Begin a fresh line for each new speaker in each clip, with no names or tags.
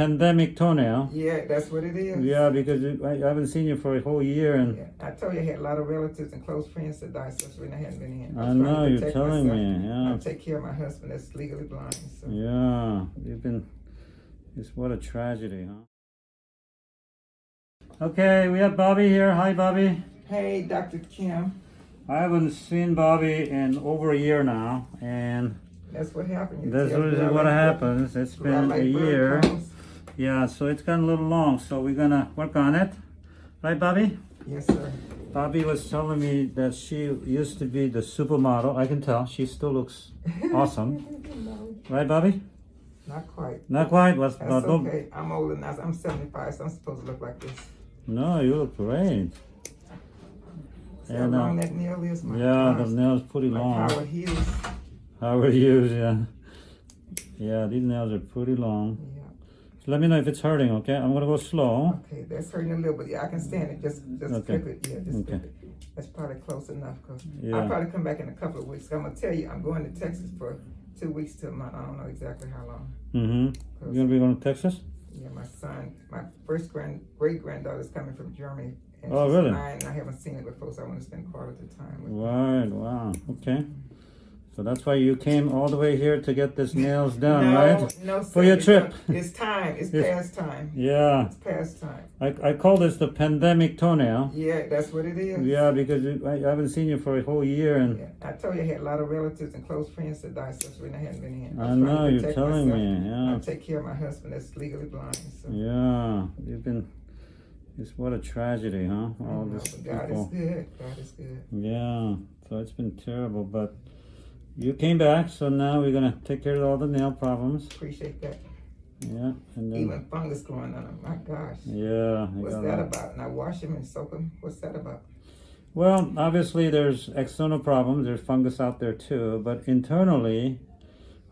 Pandemic toenail.
Yeah, that's what it is.
Yeah, because I I haven't seen you for a whole year and
Yeah, I told you I had a lot of relatives and close friends that died, since when I hadn't been in.
I know, you're telling
myself.
me, yeah.
I take care of my husband that's legally blind. So.
yeah, you've been, it's what a tragedy, huh? Okay, we have Bobby here. Hi, Bobby.
Hey, Dr. Kim,
I haven't seen Bobby in over a year now, and
that's what happened. You
that's what, what happens. It's been a year.
calls.
Yeah, so it's gotten a little long, so we're gonna work on it. Right, Bobby?
Yes, sir.
Bobby was telling me that she used to be the supermodel. I can tell. She still looks awesome. Right, Bobby?
not quite.
Not quite. Was,
That's
don't-
okay. I'm older now. I'm 75, so I'm supposed to look like this.
No, you look great.
See
And,
how
uh,
long that nail is? My
Yeah, the nails pretty
Like
long.
Howard Hughes.
Howard Hughes, yeah. Yeah, these nails are pretty long.
Yeah.
So let me know if it's hurting, okay? I'm gonna go slow.
Okay, that's hurting a little bit. Yeah, I can stand it. Just, just
Okay.
flip it. Yeah, just
Okay.
it. That's probably close enough. Cause
Yeah.
I'll probably come back in a couple of weeks. I'm gonna tell you, I'm going to Texas for two weeks to a month. I don't know exactly how long.
Mm-hmm. You're gonna be going to Texas?
Yeah, my son, my first grand great granddaughter's coming from Germany. And
Oh,
she's
really?
Nine, and I haven't seen it before, so I want to spend quality time with her.
Right, wow. Okay. So that's why you came all the way here to get this nails done,
no,
right?
No,
For your trip.
It's time. It's
Yes.
past time.
Yeah.
It's past time.
I, I call this the pandemic toenail.
Yeah, that's what it is.
Yeah, because you, I, I haven't seen you for a whole year and
Yeah, I told you I had a lot of relatives and close friends that died, since when I hadn't been in.
I know, you're telling
myself.
me, yeah.
I take care of my husband that's legally blind. So.
yeah, you've been, it's what a tragedy, huh? All
know,
this
God is good. God is good.
Yeah, so it's been terrible, but you came back, so now we're gonna take care of all the nail problems.
Appreciate that.
Yeah, and then,
Even fungus growing on them. My gosh.
yeah.
What's that
a-
about? And I wash them and soak them. What's that about?
Well, obviously there's external problems, there's fungus out there too, but internally,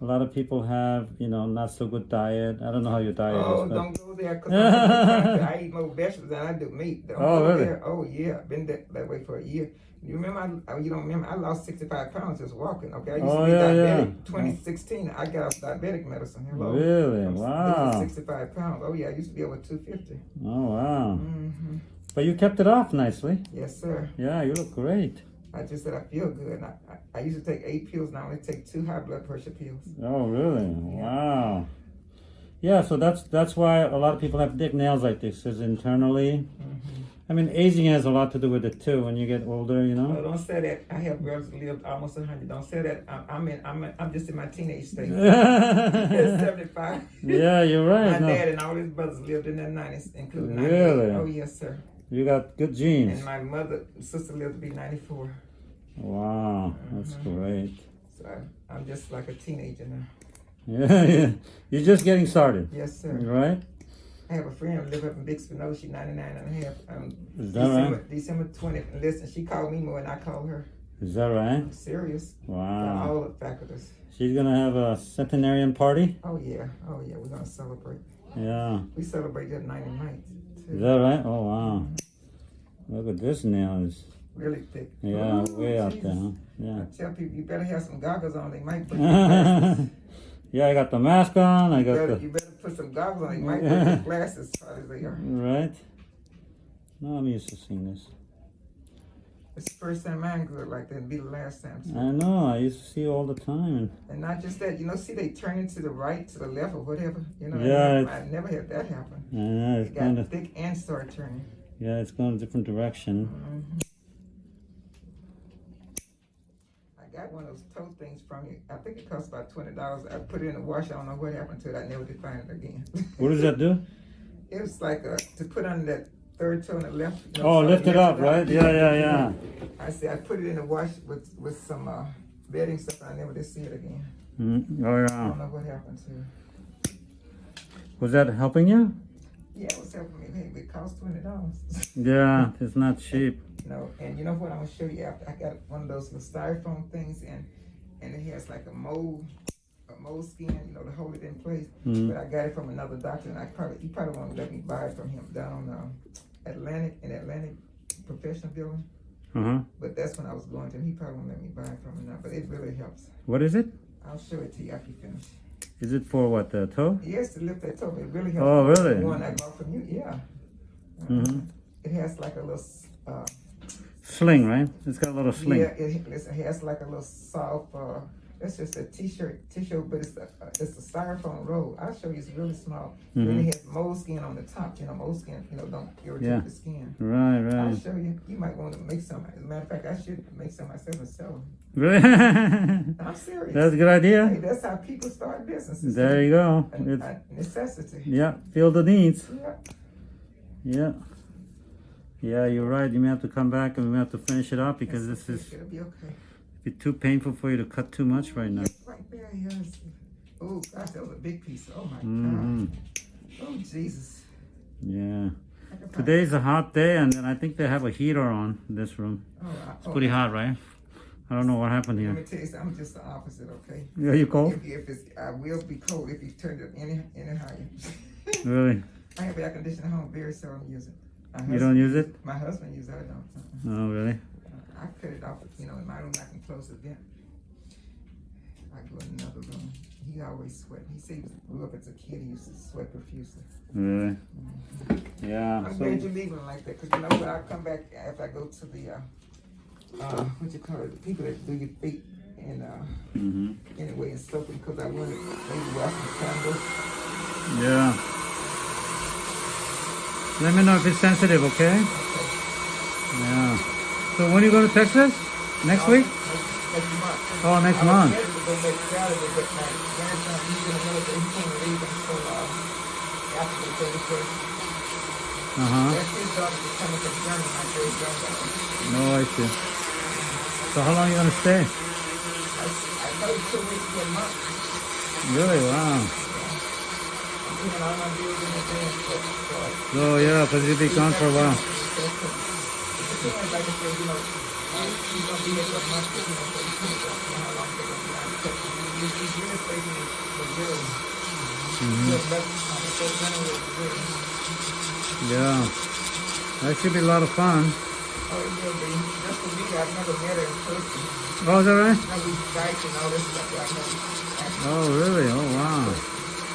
a lot of people have, you know, not so good diet. I don't know how your diet
Oh,
is, but
don't go there because I eat more vegetables than I do meat. Don't
Oh,
go
really?
there. Oh, yeah. Been that, that way for a year. You remember? I, you don't remember? I lost 65 pounds just walking. Okay. I used
Oh,
to be
yeah, yeah.
diabetic. 2016, I got off diabetic medicine. Hello.
Really?
I'm
Wow.
65 pounds. Oh, yeah. I used to be over 250.
oh wow.
hmm
But you kept it off nicely.
Yes, sir.
Yeah, you look great.
I just said I feel good. I, I, I used to take eight pills. Now I only take two high blood pressure pills.
Oh, really? Wow. Yeah, so that's that's why a lot of people have thick nails like this. Is internally. I mean, aging has a lot to do with it too. When you get older, you
Oh,
know.
don't say that. I have brothers who lived almost 100. Don't say that. I'm, I'm in. I'm. I'm just in my teenage stage.
yeah,
75.
you're
My
right. No,
dad and all his brothers lived in their 90s, including 98.
Really?
Oh, yes, sir.
you got good genes.
And my mother, sister lived to be 94.
Wow, that's mm-hmm. great.
So I, I'm just like a teenager now.
Yeah, yeah. You're just getting started,
Yes, sir.
right?
I have a friend who live up in Big Spinoza. She's 99 and a half. Um,
Is that
December,
right?
December 20th. Listen, she called me more than I called her.
Is that right?
I'm serious.
Wow.
All the faculties.
She's gonna have a centenarian party.
Oh, yeah. Oh, yeah. We're going to celebrate.
Yeah.
We celebrate that 99th,
Is that right? Oh wow. Look at this nail. Is
Really thick.
yeah,
Ooh,
way out there. Huh?
I
Yeah.
tell people you better have some goggles on. They might your glasses.
Yeah, I got the mask on. I
You
got
better,
the
you better put some goggles on. They might break your glasses as they are.
right. No, I'm used to seeing this.
It's the first time mine good like that. It'll be the last time. too.
I know. I used to see it all the time.
And not just that, you know, see they turn it to the right, to the left, or whatever. You know,
Yeah,
I, I never had that happen.
And I know
It got
to
thick and started turning.
yeah, it's going a different direction.
Mhm. I got one of those toe things from you. I think it cost about twenty dollars. I put it in the wash. I don't know what happened to it. I never did find it again.
What does that do?
It was like uh to put on that third toe on the left. you know,
Oh, lift it up, right? Yeah, yeah, yeah.
I said I put it in the wash with with some uh, bedding stuff. I never did see it again.
Mm, oh
I don't know what happened to it.
Was that helping you?
Yeah, it was helping me. It cost twenty dollars.
Yeah, it's not cheap.
No, and you know what? I'm gonna show you. After I got one of those little styrofoam things, and and it has like a mold, a moleskin, you know, to hold it in place.
Mm.
But I got it from another doctor, and I probably he probably won't let me buy it from him down um, Atlantic in Atlantic Professional Building.
Uh huh.
But that's when I was going to him. He probably won't let me buy it from him now. But it really helps.
What is it?
I'll show it to you after you finish.
Is it for what the toe?
Yes, to lift that toe. It really helps.
Oh, really?
The one I bought from you, yeah.
Mhm.
It has like a little, uh,
Sling, right? It's got a little sling.
yeah, it, it has like a little soft, uh, it's just a t-shirt, t-shirt, but it's a, uh, it's a styrofoam roll. I'll show you, it's really small. Really has moleskin on the top, you know, moleskin, you know, don't irritate
Yeah.
the skin.
Right, right.
I'll show you. You might want to make some. As a matter of fact, I should make some myself and sell them.
Really?
I'm serious.
That's a good
Hey,
idea.
that's how people start businesses.
There you go.
A,
It's,
a necessity.
yeah, feel the needs.
Yeah.
Yeah. Yeah, you're right. You may have to come back and we may have to finish it up because this is
It'll be okay.
be too painful for you to cut too much right now.
Right there, yes. Oh gosh, that was a big piece. Oh my
hmm
God. Oh Jesus.
Yeah.
I can find-
Today's a hot day and then I think they have a heater on this room.
Oh, I,
It's
oh,
pretty hot, right? I don't know what happened
Let
here.
me tell you something. I'm just the opposite. Okay.
Yeah, you cold?
If, if it's, I will be cold if you turn it up any any higher.
Really?
I have air conditioning at home. Very seldom use it. My
You don't use it?
My husband uses it. I. Uh-uh.
Oh, really?
I cut it off, you know, in my room, I can close the vent. I go in another room. He always sweat. He said he grew up as a kid, he used to sweat profusely.
Really? Yeah.
I'm
So,
glad you're leaving like that, because you know what, I'll come back if I go to the, uh, uh, what you call it, the people that do your feet and, uh,
hmm
anyway, and stuff, because I wanted maybe wash some candles.
Yeah. Let me know if it's sensitive, okay? Yeah. So when you go to Texas? Next week?
Next month.
Oh, next month.
ready to go next Saturday, but my grandson, he's in the military, he can't leave until, uh, after the thirty-first.
Uh-huh.
That's his daughter that's coming from Germany, my great granddaughter.
No, I see. So how long are you gonna stay?
I, I paid two weeks to a month.
Really? Wow.
I'm doing all my bills in advance, but, uh,
Oh yeah, be gone for
he general in Missouri.
Yeah. That should be a lot of fun.
Oh,
is that right? Oh, really? Oh, wow.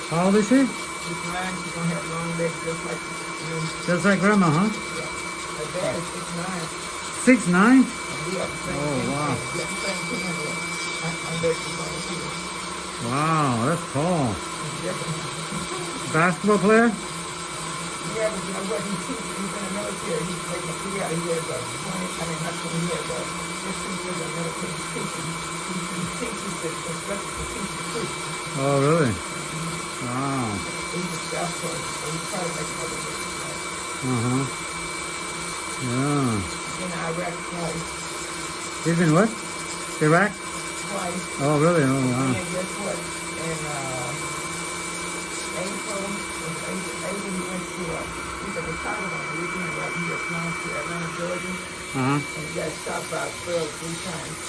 How old is she?
She's nine, she's gonna have long legs just like you.
Just like grandma, huh?
Her dad is six nine. Same
Oh, wow.
Have same thing. I, I bet she's gonna see it.
Wow, that's tall.
Definitely.
Basketball player?
Yeah, but you. He's in the military. He's making a. He has a twenty. I mean, not twenty. He has a fifteen years of military teaching. He, the to.
Oh, really? Wow.
He's a staff sergeant, so to make another business.
Uh huh. Yeah.
In Iraq twice.
He's in what? Iraq?
Twice.
Oh, really? Oh, wow.
And guess what? In uh, April, in April, he went to uh, he's a retired on the weekend right here, flying to Atlanta, Georgia,
Uh huh.
and he got shot by a trail three times.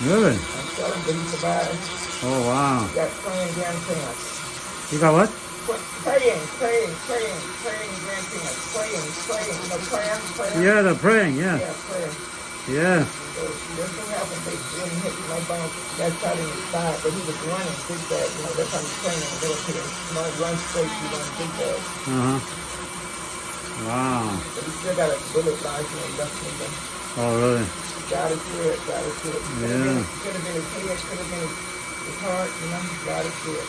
Really?
I'm telling you, he survived.
Oh, wow.
He got praying grandparents.
You got what?
Praying, praying, praying, praying grandparents. Praying, praying, you know, praying, praying.
Yeah, the praying, yeah.
Yeah, praying.
Yeah.
So this thing happened, they didn't hit no. That shot in his thigh, but he was running big bad. You know, that's how he's training in the military. You don't run straight, you run big bad.
Uh huh. Wow.
But he still got a bullet lodged in his left finger.
Oh, really?
God is good, God is good. Could have
Yeah.
been, could have been his head, could have been his, his heart, you know, God is good.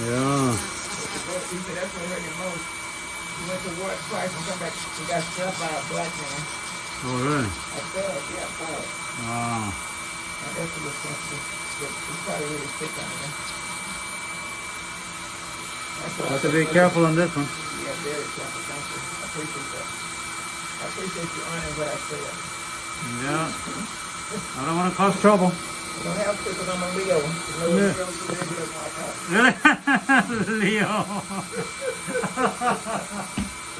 Yeah.
He said that's what hurt him most. He went to war twice and come back and got struck by a black man.
Oh, really?
I fell, yeah, I fell.
Wow.
Now that's a little sensitive. He's probably really sick on. That's I
Have to be careful on this one.
Yeah, very careful. Thank you. I appreciate that. I appreciate you honoring what I said.
Yeah. I don't want to cause trouble.
Don't have to because I'm a Leo. Leo, my
Leo.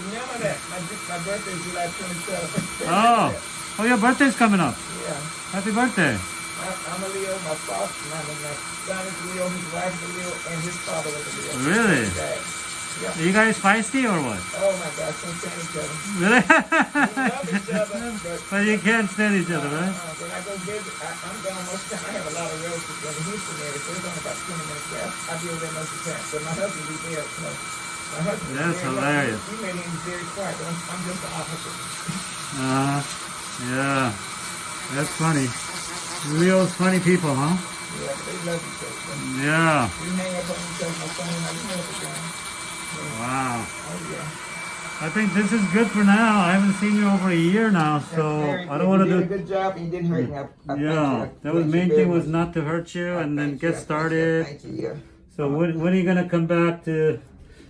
Remember that my, my birthday is July 27th.
Oh. Oh, your birthday's coming up.
Yeah.
Happy birthday.
I, I'm a Leo. My father, my, my son is a Leo. His wife is a Leo, and his father was a Leo.
Really?
His dad. Yeah.
Are you guys feisty or what?
Oh my gosh, can't stand each other.
Really?
Each other, but
but you can't stand each other, right?
Uh, when I go visit, I, I'm gone most of the time. I have a lot of relatives in the Houston area, so it's only about 20 minutes there. I'll be over there most of the time. But my husband be there, you. My husband
That's
very
hilarious.
He made him very quiet, but I'm, I'm just the opposite.
Uh, yeah. That's funny. Real funny people, huh?
Yeah, they love each other.
Yeah.
We hang up on each other, my son and I, we hang up.
Wow.
Oh, yeah.
I think this is good for now. I haven't seen you over a year now, so I don't want to
You
do.
did a good job, and you didn't hurt me. I, you.
Yeah,
I
that was main thing was not to hurt you
I
and then
you.
get
you.
started.
Thank you, yeah.
So when, when are you gonna come back to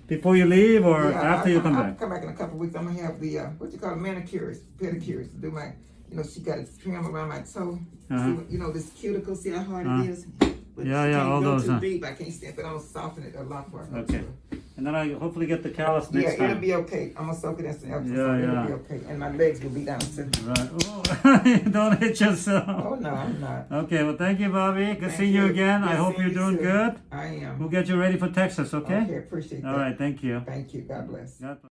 before you leave or
Yeah,
after
I,
you come
I'll
back?
come back in a couple weeks. I'm gonna have the uh, what you call it, manicures, pedicures to do my. You know, she got a trim around my toe.
Uh-huh.
See, you know, this cuticle. See how hard
Uh-huh.
it is. But
Yeah, yeah, all
go
those,
Too
huh?
deep. I can't stand, it. Gonna soften it a lot for her.
Okay. And then I hopefully get the callus next time.
Yeah, it'll be okay. I'm gonna soak it in some Epsom
Yeah,
salt. It'll be okay. And my legs will be down too.
Right. Oh, don't hit yourself.
Oh no, I'm not.
Okay, well thank you, Bobby. Good
Thank
seeing you
you.
again. I hope you're doing
too.
good.
I am.
We'll get you ready for Texas, okay?
Okay, appreciate
All
that.
right, thank you.
Thank you. God bless.
God bless.